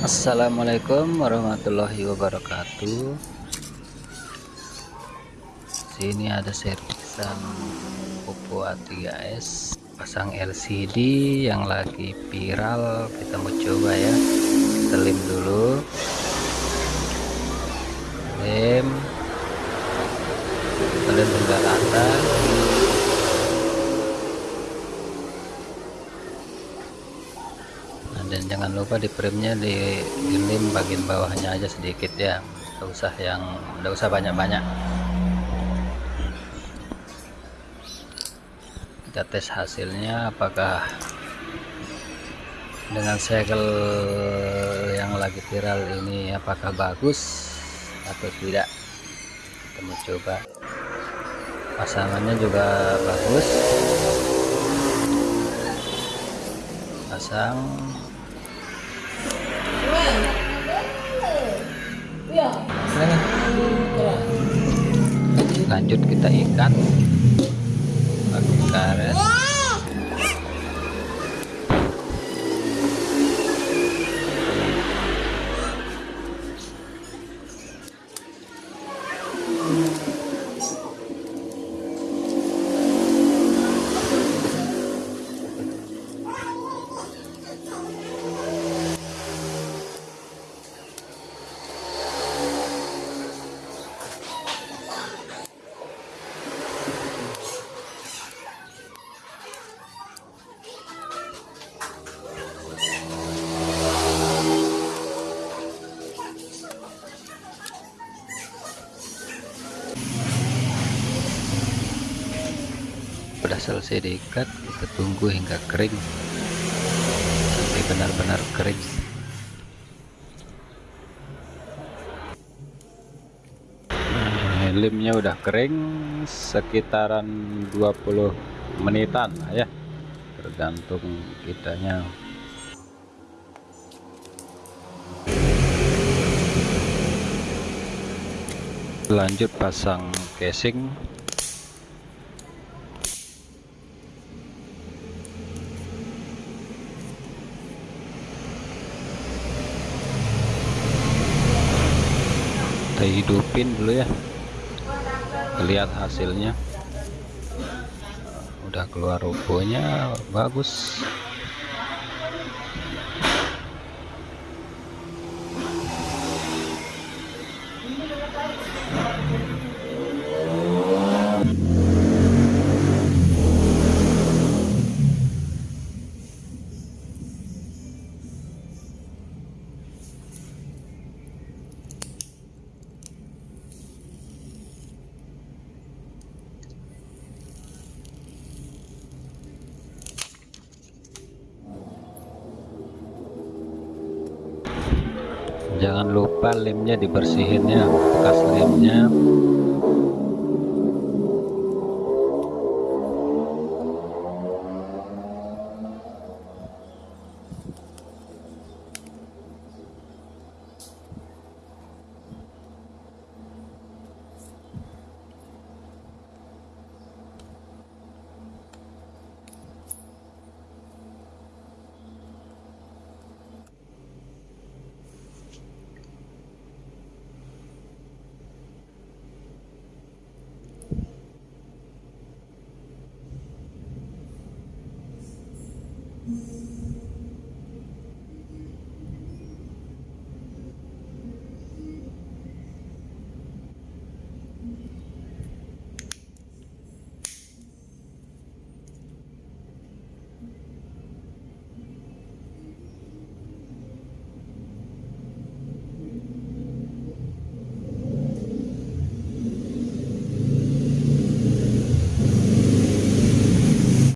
Assalamualaikum warahmatullahi wabarakatuh. Sini ada servisan Oppo A3s pasang LCD yang lagi viral. Kita mau coba ya. Lem dulu lem kita lem hingga rata nah, dan jangan lupa di frame-nya di, di lem bagian bawahnya aja sedikit ya. Tidak usah yang tidak usah banyak-banyak. Kita tes hasilnya apakah dengan segel yang lagi viral ini apakah bagus atau tidak? Kita mau coba. Pasangannya juga bagus. Pasang lanjut kita ikat. Pakai karet sudah selesai diikat kita tunggu hingga kering. Sampai benar-benar kering. Nah, limnya udah kering sekitaran 20 menitan ya. Tergantung kitanya. Lanjut pasang casing kita hidupin dulu ya. Lihat hasilnya. Udah keluar rubohnya bagus jangan lupa lemnya dibersihin ya bekas lemnya